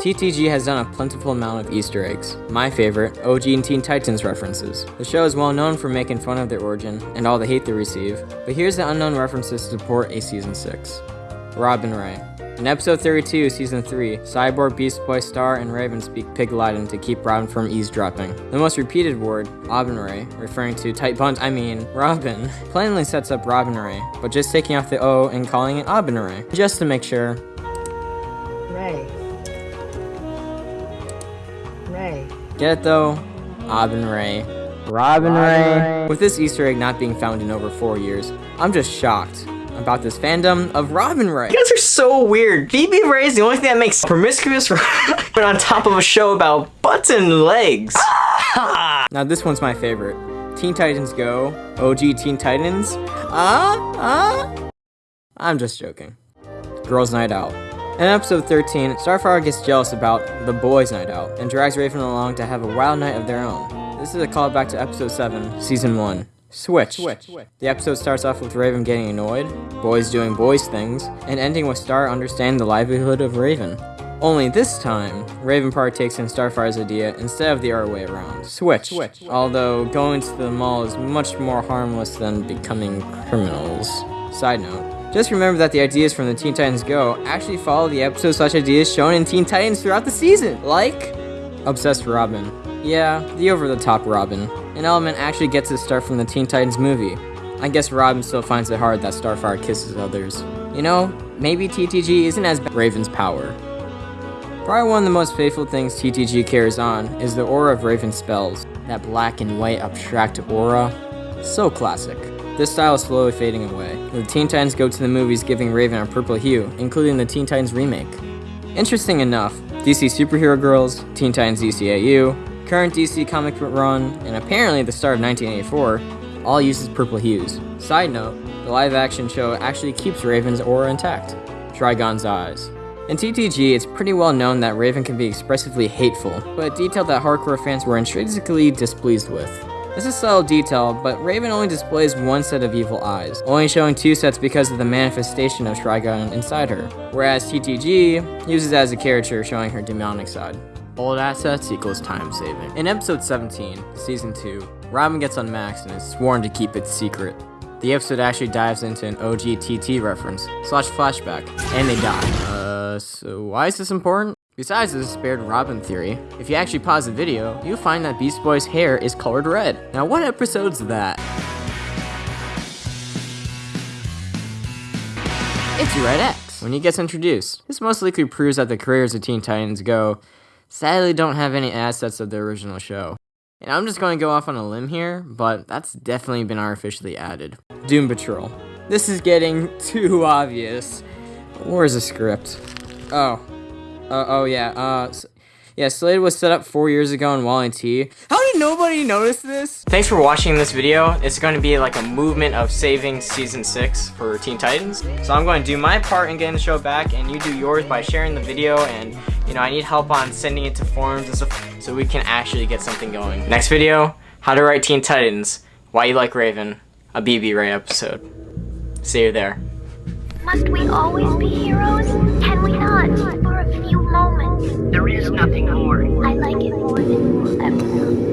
TTG has done a plentiful amount of Easter eggs. My favorite, OG and Teen Titans references. The show is well known for making fun of their origin and all the hate they receive, but here's the unknown references to support a season 6. Robin Ray. In episode 32, season 3, Cyborg, Beast Boy, Star, and Raven speak Pig Latin to keep Robin from eavesdropping. The most repeated word, Ray, referring to tight buns, I mean, Robin, plainly sets up Robin Ray, but just taking off the O and calling it Ray, just to make sure. Ray. Ray. Get it though? Robin Ray. Robin Ray. With this Easter egg not being found in over four years, I'm just shocked about this fandom of Robin Ray. You guys are so weird. BB Ray is the only thing that makes promiscuous but on top of a show about butts and legs. now this one's my favorite. Teen Titans Go, OG Teen Titans. Ah, uh, ah. Uh? I'm just joking. Girls Night Out. In episode 13, Starfire gets jealous about the boys' night out and drags Raven along to have a wild night of their own. This is a callback to episode 7, season 1. Switch. Switch. The episode starts off with Raven getting annoyed, boys doing boys things, and ending with Star understanding the livelihood of Raven. Only this time, Raven partakes in Starfire's idea instead of the other way around. Switch. Switch. Although going to the mall is much more harmless than becoming criminals. Side note, just remember that the ideas from the Teen Titans Go actually follow the episode slash ideas shown in Teen Titans throughout the season. Like, Obsessed Robin. Yeah, the over-the-top Robin. An element actually gets its start from the Teen Titans movie. I guess Robin still finds it hard that Starfire kisses others. You know, maybe TTG isn't as bad Raven's power. Probably one of the most faithful things TTG carries on is the aura of Raven's spells. That black and white abstract aura. So classic. This style is slowly fading away. The Teen Titans go to the movies giving Raven a purple hue, including the Teen Titans remake. Interesting enough, DC Superhero Girls, Teen Titans DCAU, current DC comic run, and apparently the start of 1984, all uses purple hues. Side note, the live action show actually keeps Raven's aura intact. Trigon's eyes. In TTG, it's pretty well known that Raven can be expressively hateful, but a detail that hardcore fans were intrinsically displeased with. This is subtle detail, but Raven only displays one set of evil eyes, only showing two sets because of the manifestation of Trigon inside her, whereas TTG uses as a caricature showing her demonic side. Old assets equals time saving. In episode 17, season 2, Robin gets unmaxed and is sworn to keep it secret. The episode actually dives into an OGTT reference, slash flashback, and they die. Uh, so why is this important? Besides the spared Robin theory, if you actually pause the video, you'll find that Beast Boy's hair is colored red. Now what episode's that? It's Red X, when he gets introduced. This most likely proves that the careers of Teen Titans Go sadly don't have any assets of the original show. And I'm just going to go off on a limb here, but that's definitely been artificially added. Doom Patrol. This is getting too obvious. Where's the script? Oh. Uh, oh, yeah. Uh, yeah, Slade was set up four years ago in Wally T. How did nobody notice this? Thanks for watching this video. It's going to be like a movement of saving Season 6 for Teen Titans. So I'm going to do my part in getting the show back, and you do yours by sharing the video, and, you know, I need help on sending it to forums and stuff so we can actually get something going. Next video, how to write Teen Titans, why you like Raven, a BB Ray episode. See you there. Must we always be heroes? Can we not? For a few moments. There is nothing more. I like it more than ever.